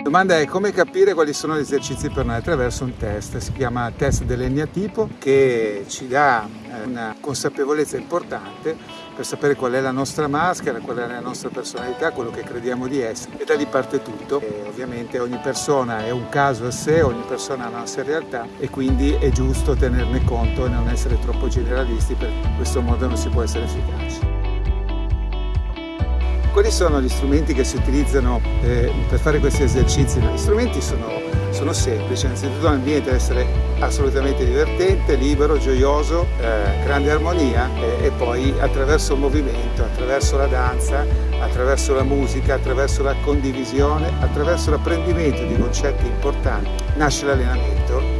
La domanda è come capire quali sono gli esercizi per noi attraverso un test, si chiama test dell'Enneatipo che ci dà eh, una consapevolezza importante per sapere qual è la nostra maschera, qual è la nostra personalità, quello che crediamo di essere e da lì parte tutto. E ovviamente ogni persona è un caso a sé, ogni persona ha una sua realtà e quindi è giusto tenerne conto e non essere troppo generalisti perché in questo modo non si può essere efficaci. Quali sono gli strumenti che si utilizzano eh, per fare questi esercizi? Gli strumenti sono, sono semplici, innanzitutto l'ambiente deve essere assolutamente divertente, libero, gioioso, eh, grande armonia e, e poi attraverso il movimento, attraverso la danza, attraverso la musica, attraverso la condivisione, attraverso l'apprendimento di concetti importanti nasce l'allenamento